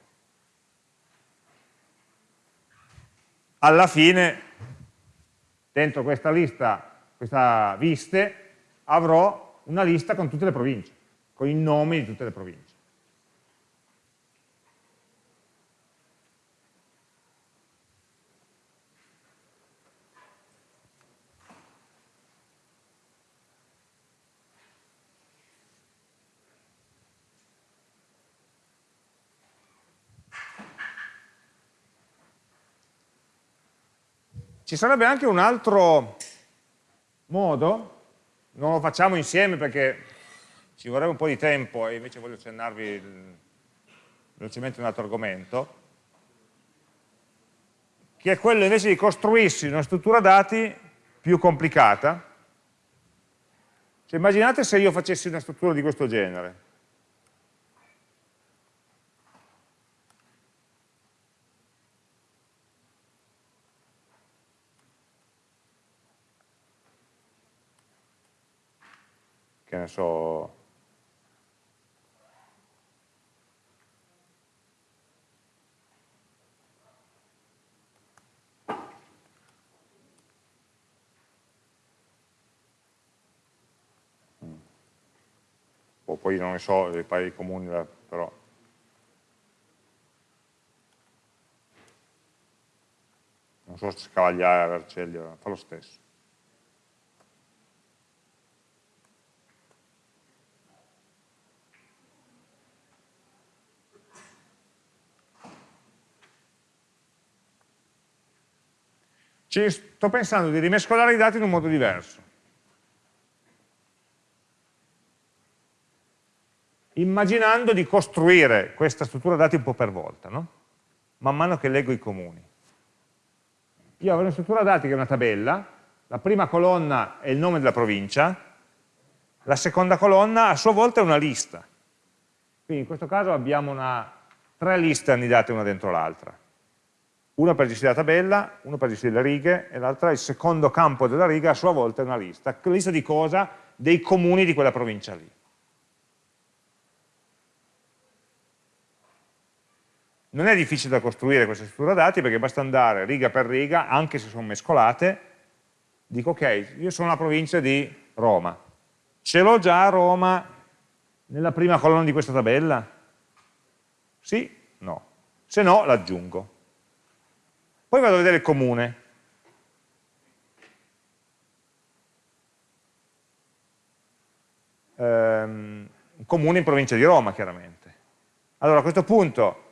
Alla fine dentro questa lista, questa viste, avrò una lista con tutte le province, con i nomi di tutte le province. Ci sarebbe anche un altro modo, non lo facciamo insieme perché ci vorrebbe un po' di tempo e invece voglio accennarvi velocemente un altro argomento, che è quello invece di costruirsi una struttura dati più complicata. Cioè, immaginate se io facessi una struttura di questo genere. Che ne so, o poi non ne so, i paesi comuni però. Non so se Cavagliare, Vercelli, fa lo stesso Ci sto pensando di rimescolare i dati in un modo diverso. Immaginando di costruire questa struttura dati un po' per volta, no? man mano che leggo i comuni. Io avrò una struttura dati che è una tabella, la prima colonna è il nome della provincia, la seconda colonna a sua volta è una lista. Quindi in questo caso abbiamo una, tre liste annidate una dentro l'altra una per gestire la tabella, una per gestire le righe e l'altra, il secondo campo della riga a sua volta è una lista. Lista di cosa? Dei comuni di quella provincia lì. Non è difficile da costruire questa struttura dati perché basta andare riga per riga, anche se sono mescolate, dico ok, io sono la provincia di Roma, ce l'ho già Roma nella prima colonna di questa tabella? Sì? No. Se no, l'aggiungo. Poi vado a vedere il comune. Um, comune in provincia di Roma, chiaramente. Allora a questo punto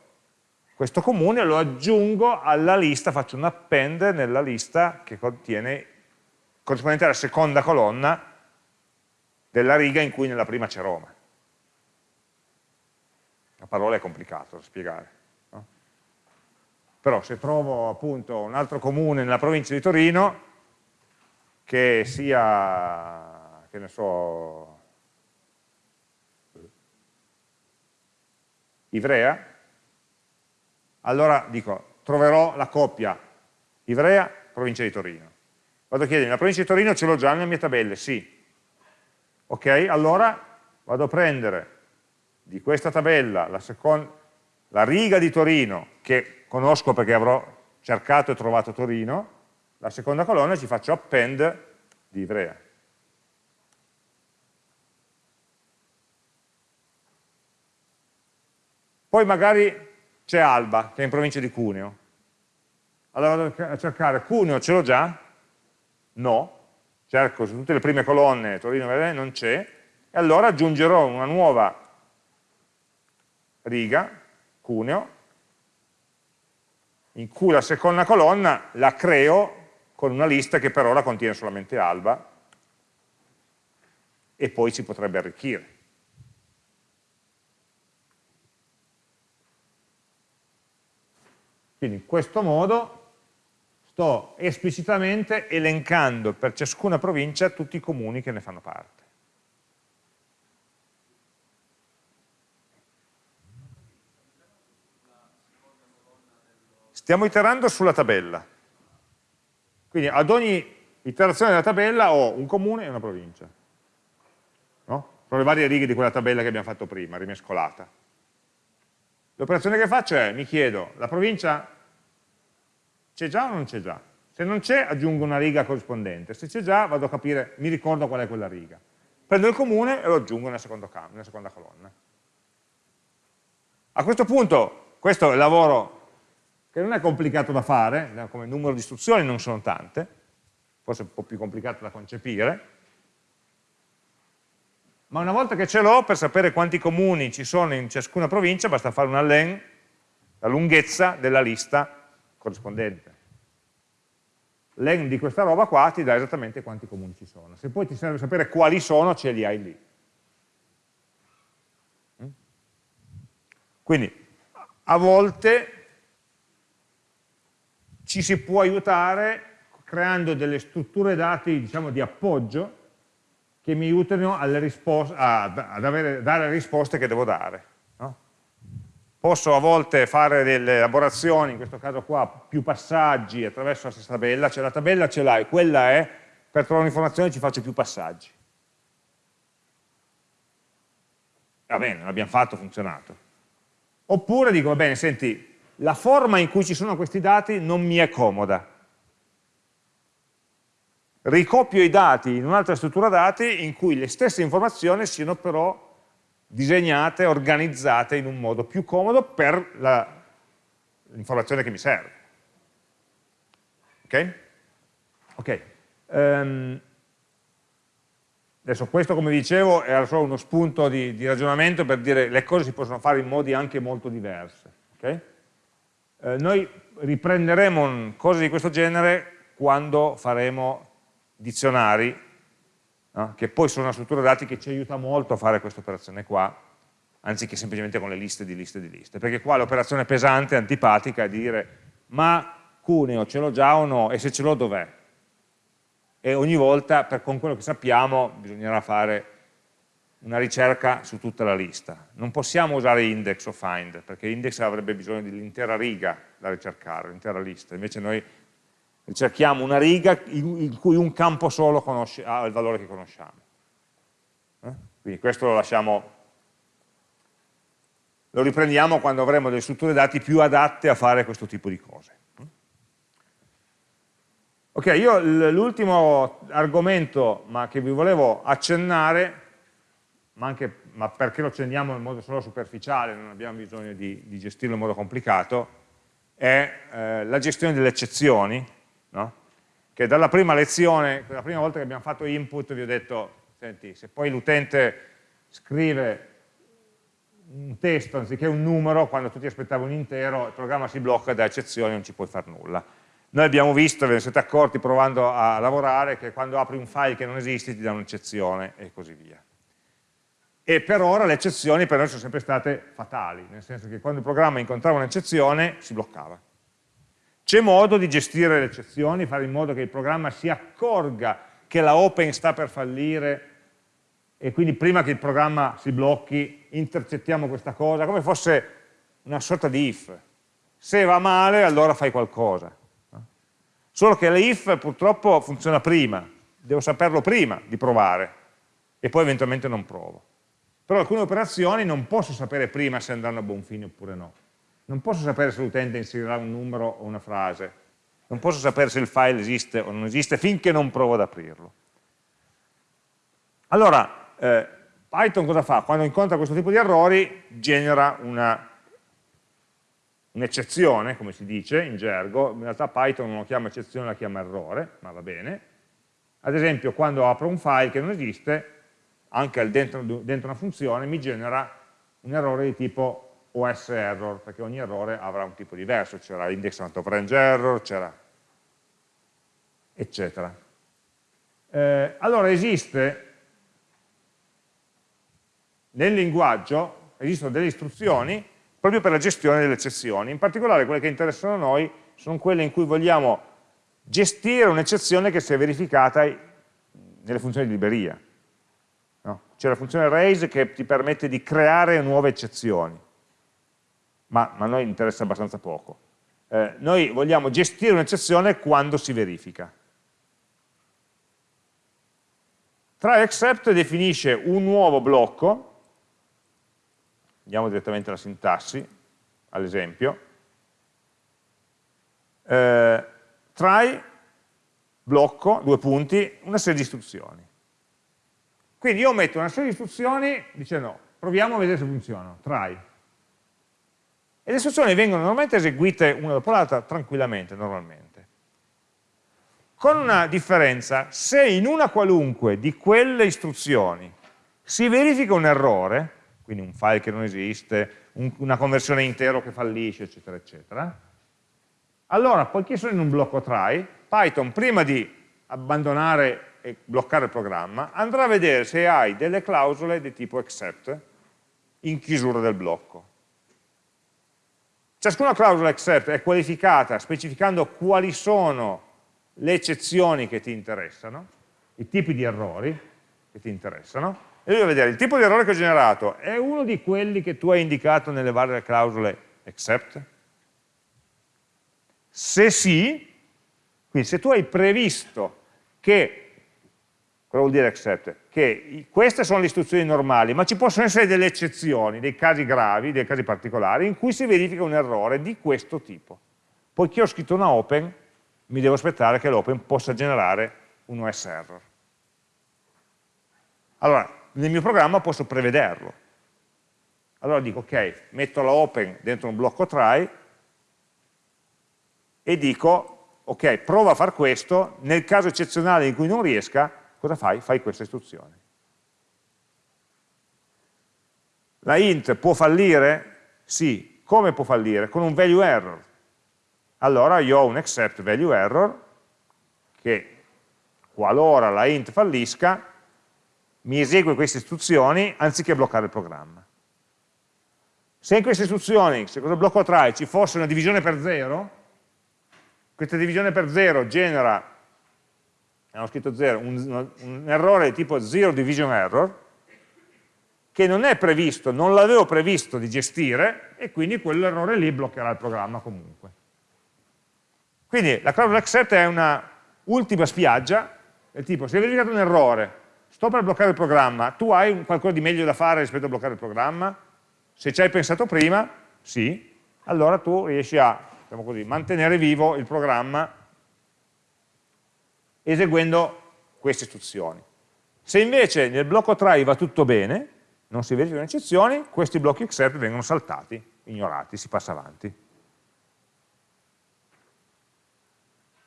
questo comune lo aggiungo alla lista, faccio un append nella lista che contiene corrispondente alla seconda colonna della riga in cui nella prima c'è Roma. La parola è complicata da spiegare però se trovo appunto un altro comune nella provincia di Torino che sia, che ne so, Ivrea, allora dico, troverò la coppia Ivrea, provincia di Torino. Vado a chiedere, la provincia di Torino ce l'ho già nelle mie tabelle? Sì. Ok, allora vado a prendere di questa tabella la seconda la riga di Torino, che conosco perché avrò cercato e trovato Torino, la seconda colonna ci faccio append di Ivrea. Poi magari c'è Alba, che è in provincia di Cuneo. Allora vado a cercare Cuneo, ce l'ho già? No. Cerco su tutte le prime colonne, Torino non c'è, e allora aggiungerò una nuova riga, Cuneo, in cui la seconda colonna la creo con una lista che per ora contiene solamente Alba, e poi si potrebbe arricchire. Quindi in questo modo sto esplicitamente elencando per ciascuna provincia tutti i comuni che ne fanno parte. Stiamo iterando sulla tabella. Quindi ad ogni iterazione della tabella ho un comune e una provincia. No? Sono le varie righe di quella tabella che abbiamo fatto prima, rimescolata. L'operazione che faccio è, mi chiedo, la provincia c'è già o non c'è già? Se non c'è aggiungo una riga corrispondente, se c'è già vado a capire, mi ricordo qual è quella riga. Prendo il comune e lo aggiungo nella seconda, nella seconda colonna. A questo punto, questo è il lavoro che non è complicato da fare, eh, come numero di istruzioni non sono tante, forse un po' più complicato da concepire, ma una volta che ce l'ho, per sapere quanti comuni ci sono in ciascuna provincia, basta fare una len, la lunghezza della lista corrispondente. Len di questa roba qua ti dà esattamente quanti comuni ci sono. Se poi ti serve sapere quali sono, ce li hai lì. Mm? Quindi, a volte ci si può aiutare creando delle strutture dati diciamo, di appoggio che mi aiutano ad avere, dare le risposte che devo dare. No? Posso a volte fare delle elaborazioni, in questo caso qua più passaggi attraverso la stessa tabella, cioè la tabella ce l'hai, quella è, per trovare un'informazione ci faccio più passaggi. Va bene, l'abbiamo fatto, funzionato. Oppure dico, va bene, senti, la forma in cui ci sono questi dati non mi è comoda, ricopio i dati in un'altra struttura dati in cui le stesse informazioni siano però disegnate, organizzate in un modo più comodo per l'informazione che mi serve. Ok? Ok. Um, adesso questo, come dicevo, era solo uno spunto di, di, ragionamento per dire le cose si possono fare in modi anche molto diversi. Okay? Eh, noi riprenderemo cose di questo genere quando faremo dizionari, no? che poi sono una struttura dati che ci aiuta molto a fare questa operazione qua, anziché semplicemente con le liste di liste di liste, perché qua l'operazione pesante, antipatica, è dire ma Cuneo ce l'ho già o no, e se ce l'ho dov'è? E ogni volta, per, con quello che sappiamo, bisognerà fare una ricerca su tutta la lista. Non possiamo usare index o find, perché index avrebbe bisogno dell'intera riga da ricercare, l'intera lista, invece noi cerchiamo una riga in cui un campo solo conosce, ha il valore che conosciamo. Eh? Quindi questo lo lasciamo, lo riprendiamo quando avremo delle strutture dati più adatte a fare questo tipo di cose. Ok, io l'ultimo argomento ma che vi volevo accennare, ma anche ma perché lo accendiamo in modo solo superficiale, non abbiamo bisogno di, di gestirlo in modo complicato, è eh, la gestione delle eccezioni, no? che dalla prima lezione, la prima volta che abbiamo fatto input vi ho detto, senti, se poi l'utente scrive un testo anziché un numero, quando tu ti aspettavi un intero, il programma si blocca da eccezioni, non ci puoi fare nulla. Noi abbiamo visto, ve ne siete accorti provando a lavorare, che quando apri un file che non esiste ti dà un'eccezione e così via. E per ora le eccezioni per noi sono sempre state fatali, nel senso che quando il programma incontrava un'eccezione si bloccava. C'è modo di gestire le eccezioni, fare in modo che il programma si accorga che la open sta per fallire e quindi prima che il programma si blocchi intercettiamo questa cosa, come fosse una sorta di if. Se va male allora fai qualcosa. Solo che l'if purtroppo funziona prima, devo saperlo prima di provare e poi eventualmente non provo. Però alcune operazioni non posso sapere prima se andranno a buon fine oppure no non posso sapere se l'utente inserirà un numero o una frase, non posso sapere se il file esiste o non esiste finché non provo ad aprirlo. Allora, eh, Python cosa fa? Quando incontra questo tipo di errori genera un'eccezione, un come si dice in gergo, in realtà Python non lo chiama eccezione, la chiama errore, ma va bene. Ad esempio, quando apro un file che non esiste, anche dentro, dentro una funzione, mi genera un errore di tipo OS error, perché ogni errore avrà un tipo diverso, c'era index not of range error, c'era eccetera. Eh, allora esiste nel linguaggio esistono delle istruzioni proprio per la gestione delle eccezioni, in particolare quelle che interessano a noi sono quelle in cui vogliamo gestire un'eccezione che si è verificata nelle funzioni di libreria. No? C'è la funzione raise che ti permette di creare nuove eccezioni, ma, ma a noi interessa abbastanza poco. Eh, noi vogliamo gestire un'eccezione quando si verifica. Try except definisce un nuovo blocco andiamo direttamente alla sintassi, all'esempio, eh, try, blocco, due punti, una serie di istruzioni. Quindi io metto una serie di istruzioni dicendo proviamo a vedere se funzionano, try. E le istruzioni vengono normalmente eseguite una dopo l'altra tranquillamente, normalmente. Con una differenza, se in una qualunque di quelle istruzioni si verifica un errore, quindi un file che non esiste, un, una conversione intero che fallisce, eccetera, eccetera. Allora, poiché sono in un blocco try, Python prima di abbandonare e bloccare il programma, andrà a vedere se hai delle clausole di tipo except in chiusura del blocco. Ciascuna clausola except è qualificata specificando quali sono le eccezioni che ti interessano, i tipi di errori che ti interessano, e lui va a vedere il tipo di errore che ho generato è uno di quelli che tu hai indicato nelle varie clausole except? Se sì, quindi se tu hai previsto che, cosa vuol dire except? Che queste sono le istruzioni normali, ma ci possono essere delle eccezioni, dei casi gravi, dei casi particolari, in cui si verifica un errore di questo tipo. Poiché ho scritto una open, mi devo aspettare che l'open possa generare un OS error. Allora, nel mio programma posso prevederlo. Allora dico, ok, metto la open dentro un blocco try e dico, ok, prova a fare questo, nel caso eccezionale in cui non riesca, cosa fai? Fai questa istruzione. La int può fallire? Sì. Come può fallire? Con un value error. Allora io ho un except value error che qualora la int fallisca mi esegue queste istruzioni anziché bloccare il programma. Se in queste istruzioni, se cosa blocco try, ci fosse una divisione per zero, questa divisione per zero genera, abbiamo scritto zero, un, un errore tipo zero division error, che non è previsto, non l'avevo previsto di gestire, e quindi quell'errore lì bloccherà il programma comunque. Quindi la clausola accept è una ultima spiaggia, del tipo, se hai verificato un errore, sto per bloccare il programma, tu hai qualcosa di meglio da fare rispetto a bloccare il programma? Se ci hai pensato prima, sì, allora tu riesci a diciamo così, mantenere vivo il programma eseguendo queste istruzioni. Se invece nel blocco try va tutto bene, non si verificano eccezioni, questi blocchi except vengono saltati, ignorati, si passa avanti.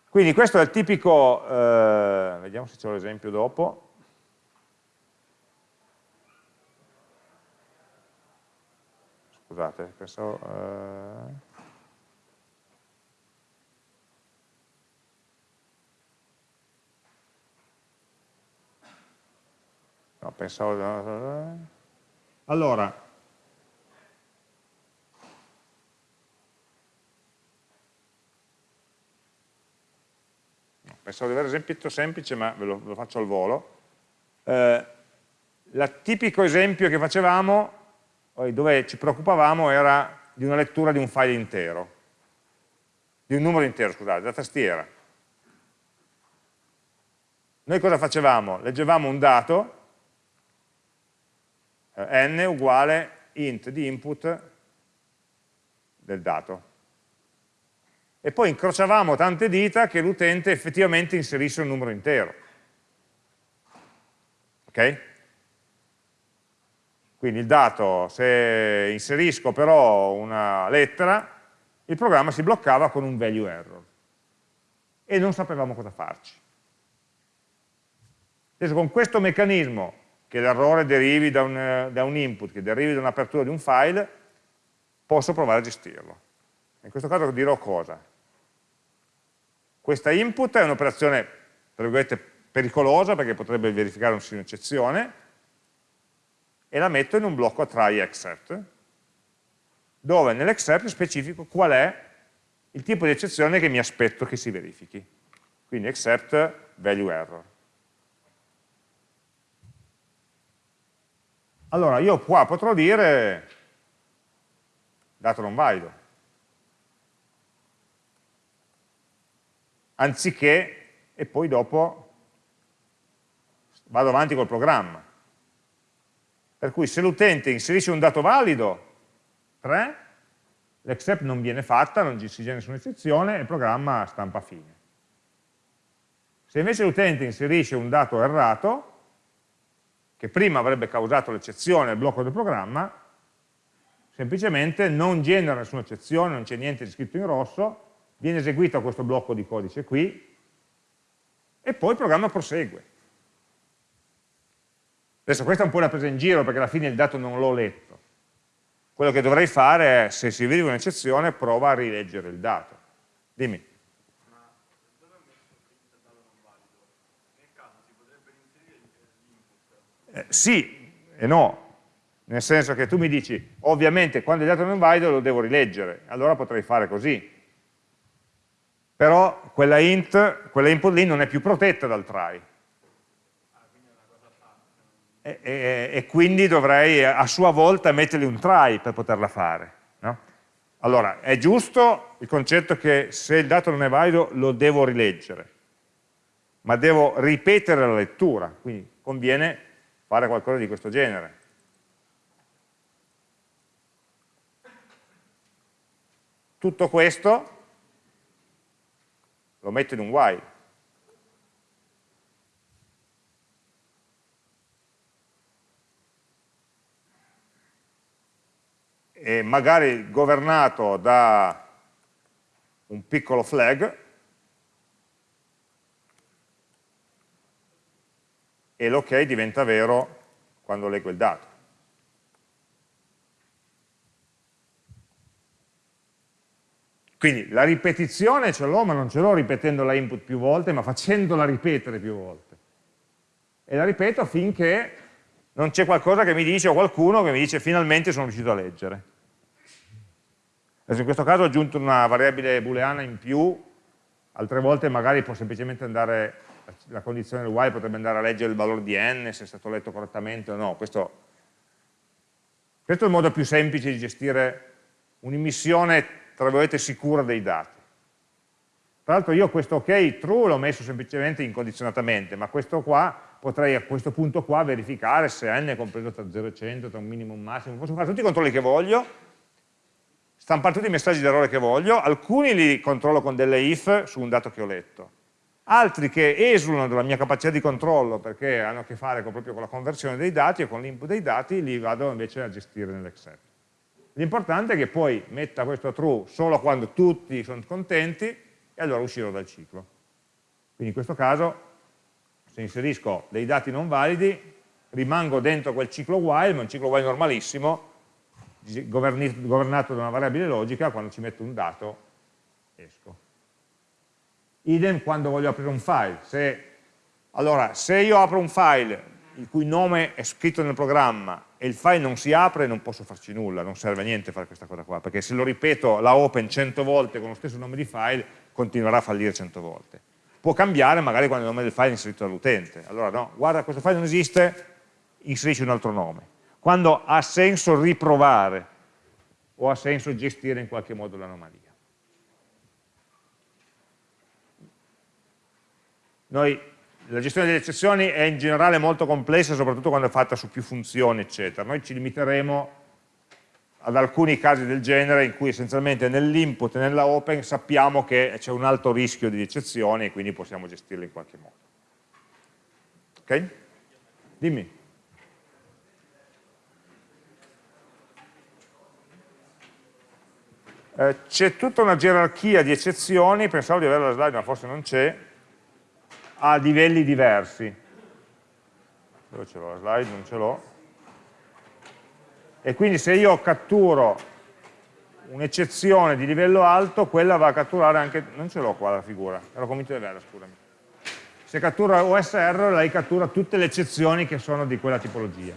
Quindi questo è il tipico, eh, vediamo se c'è l'esempio dopo, scusate, pensavo... Eh... No, pensavo... Allora, pensavo di avere esempietto semplice, ma ve lo, ve lo faccio al volo. Eh, il tipico esempio che facevamo dove ci preoccupavamo era di una lettura di un file intero, di un numero intero, scusate, da tastiera. Noi cosa facevamo? Leggevamo un dato, eh, n uguale int di input del dato. E poi incrociavamo tante dita che l'utente effettivamente inserisse un numero intero. Ok? Quindi il dato, se inserisco però una lettera, il programma si bloccava con un value error e non sapevamo cosa farci. Adesso con questo meccanismo, che l'errore derivi da un, da un input, che derivi da un'apertura di un file, posso provare a gestirlo. In questo caso dirò cosa. Questa input è un'operazione, tra virgolette, pericolosa perché potrebbe verificare un'eccezione e la metto in un blocco try except dove nell'except specifico qual è il tipo di eccezione che mi aspetto che si verifichi. Quindi except value error. Allora io qua potrò dire dato non valido. Anziché, e poi dopo vado avanti col programma. Per cui se l'utente inserisce un dato valido, 3, l'except non viene fatta, non si genera nessuna eccezione e il programma stampa fine. Se invece l'utente inserisce un dato errato, che prima avrebbe causato l'eccezione al blocco del programma, semplicemente non genera nessuna eccezione, non c'è niente di scritto in rosso, viene eseguito questo blocco di codice qui, e poi il programma prosegue. Adesso questa è un po' una presa in giro perché alla fine il dato non l'ho letto. Quello che dovrei fare è, se si verifica un'eccezione, prova a rileggere il dato. Dimmi. Eh, sì e no, nel senso che tu mi dici, ovviamente quando il dato non valido lo devo rileggere, allora potrei fare così. Però quella int, quella input lì non è più protetta dal try. E, e, e, quindi dovrei a sua volta mettergli un try per poterla fare. No? Allora, è giusto il concetto che se il dato non è valido lo devo rileggere, ma devo ripetere la lettura, quindi conviene fare qualcosa di questo genere. Tutto questo lo metto in un while. E magari governato da un piccolo flag e l'ok diventa vero quando leggo il dato. Quindi la ripetizione ce l'ho, ma non ce l'ho ripetendo la input più volte, ma facendola ripetere più volte. E la ripeto finché non c'è qualcosa che mi dice, o qualcuno che mi dice finalmente sono riuscito a leggere. Adesso in questo caso ho aggiunto una variabile booleana in più, altre volte magari può semplicemente andare, la condizione del while potrebbe andare a leggere il valore di n, se è stato letto correttamente o no. Questo, questo è il modo più semplice di gestire un'immissione tra virgolette, sicura dei dati. Tra l'altro io questo ok true l'ho messo semplicemente incondizionatamente, ma questo qua potrei a questo punto qua verificare se n è compreso tra 0 e 100, tra un minimo e un massimo, posso fare tutti i controlli che voglio, stampare tutti i messaggi d'errore che voglio, alcuni li controllo con delle if su un dato che ho letto, altri che esulano dalla mia capacità di controllo perché hanno a che fare con, proprio con la conversione dei dati e con l'input dei dati, li vado invece a gestire nell'Excel. L'importante è che poi metta questo true solo quando tutti sono contenti e allora uscirò dal ciclo. Quindi in questo caso, se inserisco dei dati non validi, rimango dentro quel ciclo while, ma un ciclo while normalissimo, governato da una variabile logica, quando ci metto un dato esco. Idem quando voglio aprire un file. Se, allora, se io apro un file il cui nome è scritto nel programma e il file non si apre, non posso farci nulla, non serve a niente fare questa cosa qua, perché se lo ripeto la open 100 volte con lo stesso nome di file, continuerà a fallire 100 volte. Può cambiare magari quando il nome del file è inserito dall'utente. Allora no, guarda questo file non esiste, inserisci un altro nome. Quando ha senso riprovare o ha senso gestire in qualche modo l'anomalia. Noi la gestione delle eccezioni è in generale molto complessa, soprattutto quando è fatta su più funzioni, eccetera. Noi ci limiteremo ad alcuni casi del genere in cui essenzialmente nell'input e nella open sappiamo che c'è un alto rischio di eccezioni e quindi possiamo gestirle in qualche modo. Ok? Dimmi. Eh, c'è tutta una gerarchia di eccezioni, pensavo di avere la slide ma forse non c'è, a livelli diversi. Dove ce l'ho la slide? Non ce l'ho e quindi se io catturo un'eccezione di livello alto, quella va a catturare anche, non ce l'ho qua la figura, ero convinto di averla, scusami. Se cattura OSR, lei cattura tutte le eccezioni che sono di quella tipologia.